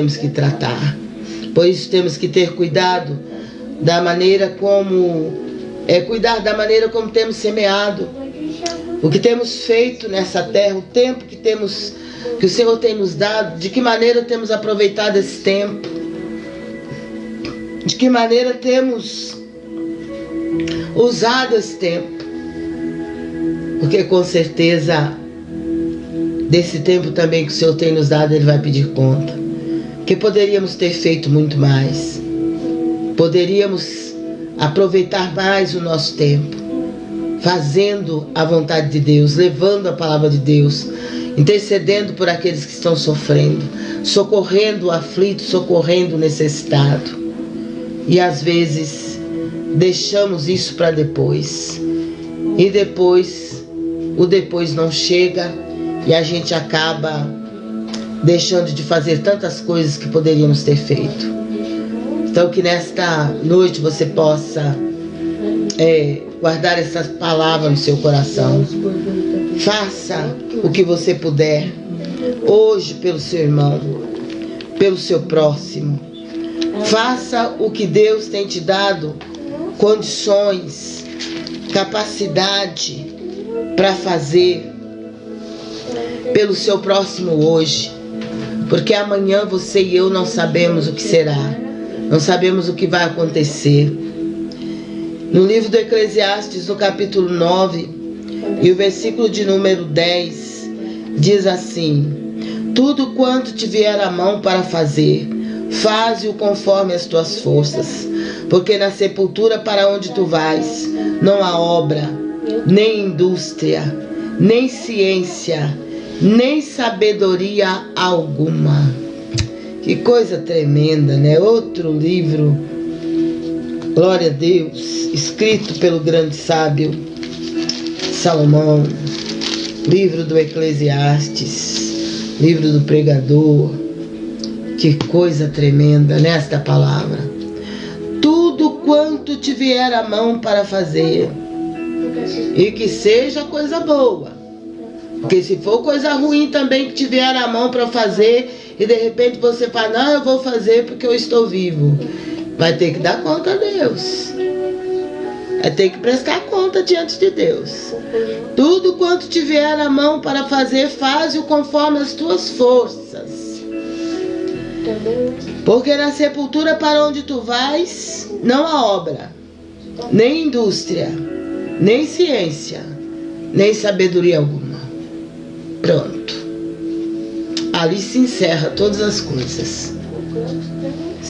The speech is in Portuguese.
temos que tratar. Por isso temos que ter cuidado da maneira como é cuidar da maneira como temos semeado, o que temos feito nessa terra, o tempo que temos que o Senhor tem nos dado, de que maneira temos aproveitado esse tempo, de que maneira temos usado esse tempo, porque com certeza desse tempo também que o Senhor tem nos dado, Ele vai pedir conta. Que poderíamos ter feito muito mais. Poderíamos aproveitar mais o nosso tempo, fazendo a vontade de Deus, levando a palavra de Deus, intercedendo por aqueles que estão sofrendo, socorrendo o aflito, socorrendo o necessitado. E às vezes deixamos isso para depois. E depois, o depois não chega e a gente acaba deixando de fazer tantas coisas que poderíamos ter feito. Então, que nesta noite você possa é, guardar essa palavra no seu coração. Faça o que você puder, hoje, pelo seu irmão, pelo seu próximo. Faça o que Deus tem te dado condições, capacidade para fazer pelo seu próximo hoje, porque amanhã você e eu não sabemos o que será, não sabemos o que vai acontecer. No livro do Eclesiastes, no capítulo 9, e o versículo de número 10, diz assim: Tudo quanto te vier a mão para fazer, faze-o conforme as tuas forças, porque na sepultura para onde tu vais, não há obra, nem indústria, nem ciência, nem sabedoria alguma. Que coisa tremenda, né? Outro livro, glória a Deus, escrito pelo grande sábio Salomão, livro do Eclesiastes, livro do pregador. Que coisa tremenda nesta palavra. Tudo quanto te vier a mão para fazer, e que seja coisa boa porque se for coisa ruim também que tiver na mão para fazer e de repente você fala, não, eu vou fazer porque eu estou vivo. Vai ter que dar conta a Deus. Vai ter que prestar conta diante de Deus. Tudo quanto tiver na mão para fazer, faz-o conforme as tuas forças. Porque na sepultura para onde tu vais, não há obra, nem indústria, nem ciência, nem sabedoria alguma. Pronto. Ali se encerra todas as coisas.